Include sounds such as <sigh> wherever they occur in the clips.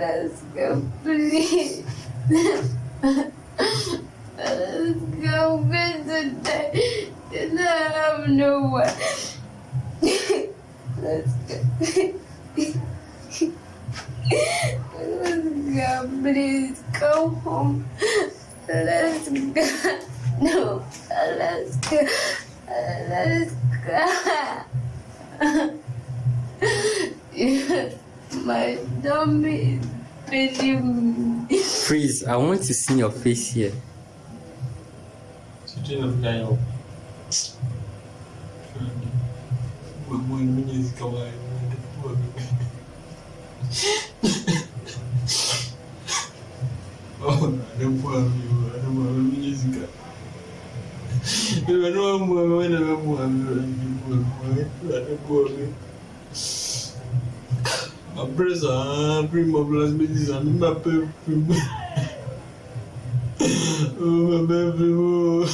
Alaska, please. Alaska, visit. Just I have nowhere. Let's go. Alaska, please go home. Alaska. No, Alaska. Alaska. My tummy is feeling me. Freeze, I want to see your face here. Sijui nafika hiyo. Mwe <laughs> mwenyezi kawai. Oh, anamwami, anamwami mwenyezi ka. Anamwami, anamwami, anamwami. Après ça, après ma place me dit ça, ne m'appelle plus. Oh, ma belle, <laughs> oh.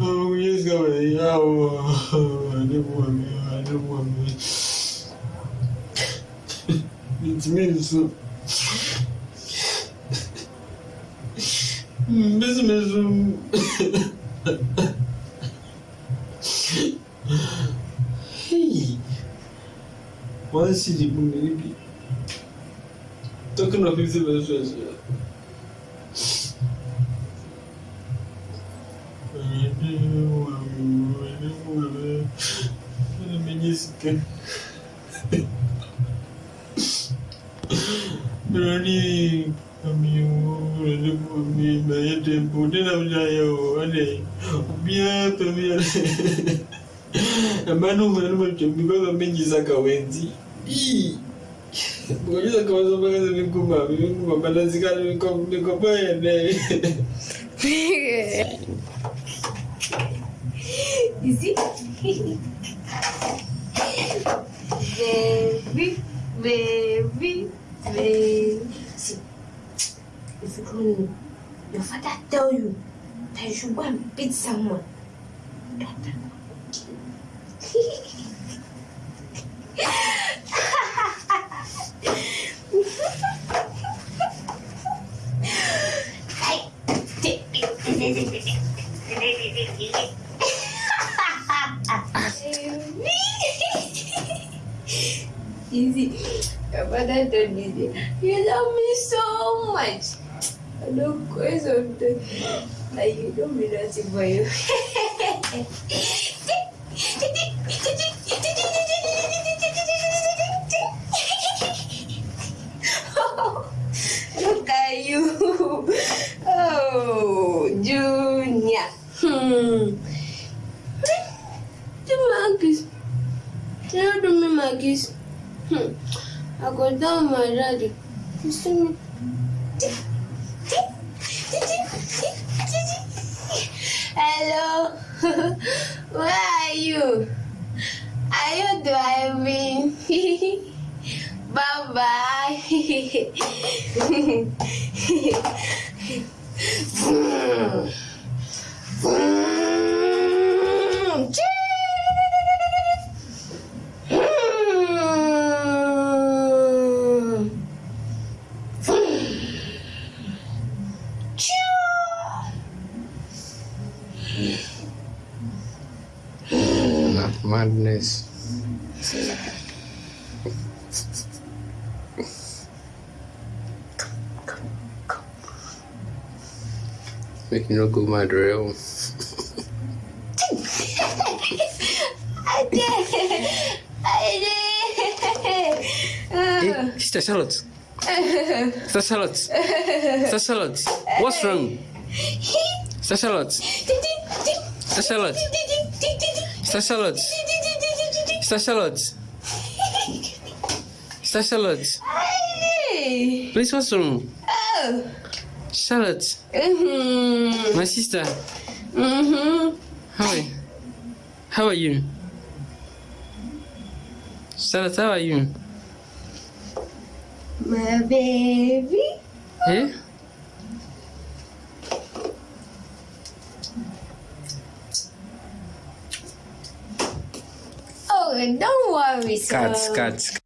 Oh, yes, go away. Oh, I don't want me. I don't want me. It means so. This Moi, si j'ai bon bébé. Tant qu'on a fait ces belles choses. Brody, come you, me, my temple, then I'm jail, and they be up to me. A man over the because of Minji's like a Wendy. Bukannya saka masa mpaka sasa mikuma, mikuma pada sekali miko miko paya deh. You see? Baby, baby, baby. See, if you don't, your father tell you that you should go and beat someone. Don't tell <laughs> me. Easy. Your father told me that you love me so much. I don't question that. You don't mean nothing for you. <laughs> Hmm. my daddy. You see me? Hello. <laughs> Where are you? Are you driving? <laughs> bye bye. <laughs> Madness. Make you no go mad real. I did. I did. Hey, Sister Charlotte. Sister Charlotte. Sister Charlotte. What's wrong? Sister Charlotte. Charlotte. Sister Charlotte. Sister Charlotte. Sister Charlotte. Hey. Please, what's wrong? Oh. Charlotte. Mm-hmm. My sister. Mm-hmm. How are you? How are you? Charlotte, how are you? My baby. Eh? Don't worry, sir. Cut, cut.